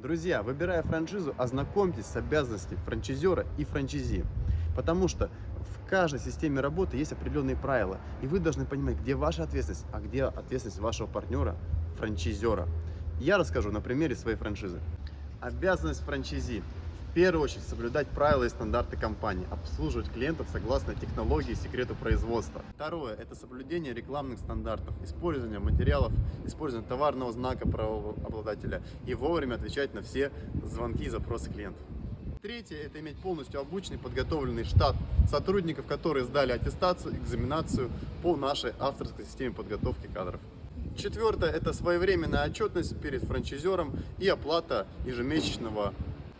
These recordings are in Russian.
Друзья, выбирая франшизу, ознакомьтесь с обязанностями франчизера и франчизи. Потому что в каждой системе работы есть определенные правила. И вы должны понимать, где ваша ответственность, а где ответственность вашего партнера, франчизера. Я расскажу на примере своей франшизы. Обязанность франчизи. В первую очередь соблюдать правила и стандарты компании, обслуживать клиентов согласно технологии и секрету производства. Второе – это соблюдение рекламных стандартов, использование материалов, использование товарного знака правообладателя и вовремя отвечать на все звонки и запросы клиентов. Третье – это иметь полностью обученный, подготовленный штат сотрудников, которые сдали аттестацию, экзаменацию по нашей авторской системе подготовки кадров. Четвертое – это своевременная отчетность перед франчайзером и оплата ежемесячного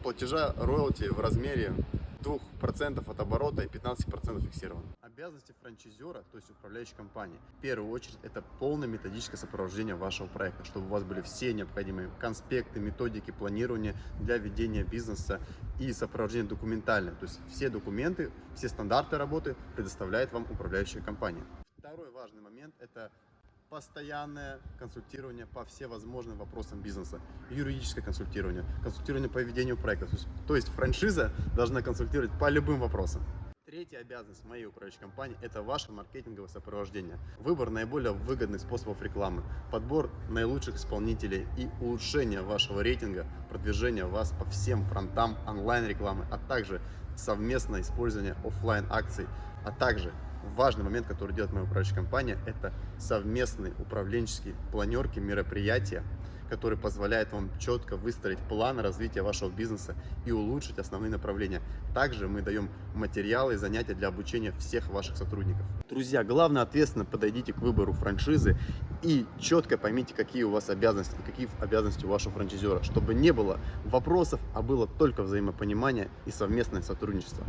платежа роялти в размере 2% от оборота и 15% фиксировано. Обязанности франчайзера, то есть управляющей компании, в первую очередь это полное методическое сопровождение вашего проекта, чтобы у вас были все необходимые конспекты, методики планирования для ведения бизнеса и сопровождение документальное. То есть все документы, все стандарты работы предоставляет вам управляющая компания. Второй важный момент – это постоянное консультирование по всевозможным вопросам бизнеса, юридическое консультирование, консультирование по ведению проекта. То есть, франшиза должна консультировать по любым вопросам. Третья обязанность моей управляющей компании – это ваше маркетинговое сопровождение. Выбор наиболее выгодных способов рекламы, подбор наилучших исполнителей и улучшение вашего рейтинга, продвижение вас по всем фронтам онлайн-рекламы, а также совместное использование офлайн акций а также важный момент, который делает моя управляющая компания, это совместные управленческие планерки, мероприятия, которые позволяют вам четко выстроить план развития вашего бизнеса и улучшить основные направления. Также мы даем материалы и занятия для обучения всех ваших сотрудников. Друзья, главное ответственно подойдите к выбору франшизы и четко поймите, какие у вас обязанности какие обязанности у вашего франчайзера, чтобы не было вопросов, а было только взаимопонимание и совместное сотрудничество.